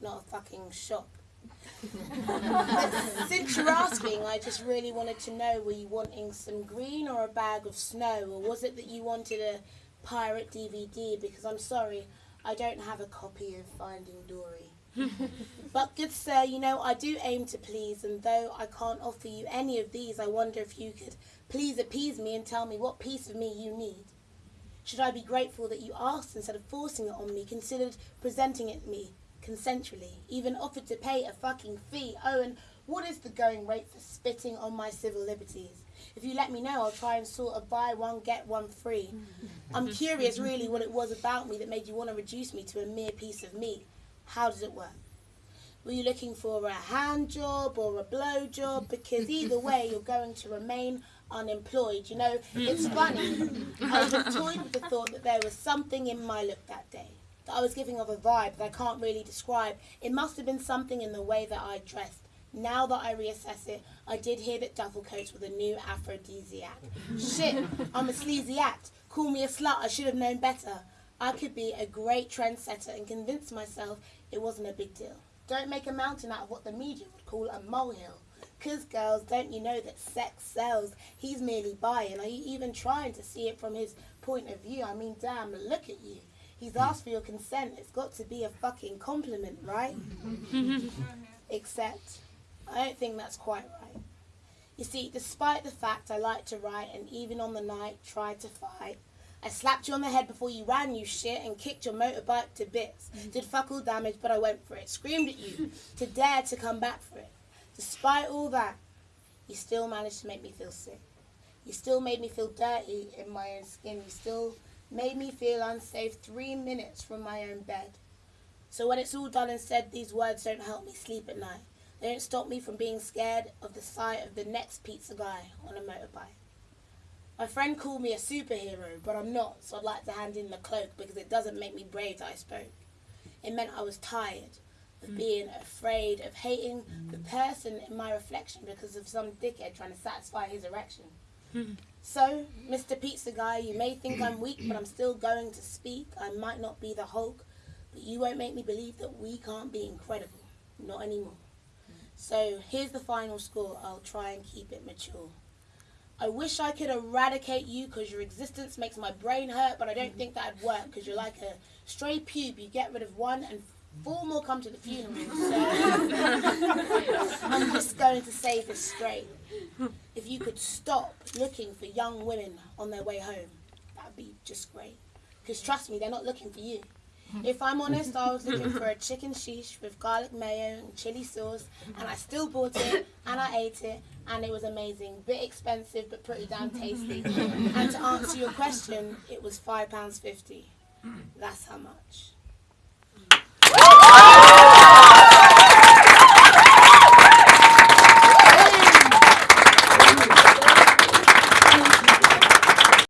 not a fucking shop. since you're asking, I just really wanted to know were you wanting some green or a bag of snow, or was it that you wanted a pirate DVD? Because I'm sorry, I don't have a copy of Finding Dory. but good sir, you know, I do aim to please, and though I can't offer you any of these, I wonder if you could please appease me and tell me what piece of me you need. Should I be grateful that you asked instead of forcing it on me, considered presenting it me consensually, even offered to pay a fucking fee? Oh, and what is the going rate for spitting on my civil liberties? If you let me know, I'll try and sort of buy one, get one free. I'm curious really what it was about me that made you want to reduce me to a mere piece of meat. How does it work? Were you looking for a hand job or a blow job? Because either way, you're going to remain unemployed. You know, it's mm. funny. I was toyed with the thought that there was something in my look that day. That I was giving off a vibe that I can't really describe. It must have been something in the way that I dressed. Now that I reassess it, I did hear that duffel coats were the new aphrodisiac. Shit, I'm a sleazy act. Call me a slut, I should have known better. I could be a great trendsetter and convince myself it wasn't a big deal. Don't make a mountain out of what the media would call a molehill. Cause girls, don't you know that sex sells? He's merely buying. Are you even trying to see it from his point of view? I mean, damn, look at you. He's asked for your consent. It's got to be a fucking compliment, right? Except, I don't think that's quite right. You see, despite the fact I like to write and even on the night tried to fight, I slapped you on the head before you ran, you shit, and kicked your motorbike to bits. Mm-hmm. Did fuck all damage, but I went for it. Screamed at you to dare to come back for it. Despite all that, you still managed to make me feel sick. You still made me feel dirty in my own skin. You still made me feel unsafe three minutes from my own bed. So when it's all done and said, these words don't help me sleep at night. They don't stop me from being scared of the sight of the next pizza guy on a motorbike. My friend called me a superhero, but I'm not, so I'd like to hand in the cloak because it doesn't make me brave that I spoke. It meant I was tired of mm. being afraid of hating the person in my reflection because of some dickhead trying to satisfy his erection. So, Mr. Pizza Guy, you may think I'm weak, but I'm still going to speak. I might not be the Hulk, but you won't make me believe that we can't be incredible. Not anymore. So, here's the final score. I'll try and keep it mature. I wish I could eradicate you because your existence makes my brain hurt, but I don't think that'd work because you're like a stray pube. You get rid of one and four more come to the funeral. So I'm just going to say this straight. You could stop looking for young women on their way home, that'd be just great. Because trust me, they're not looking for you. If I'm honest, I was looking for a chicken sheesh with garlic mayo and chili sauce, and I still bought it, and I ate it, and it was amazing. Bit expensive, but pretty damn tasty. and to answer your question, it was £5.50. That's how much.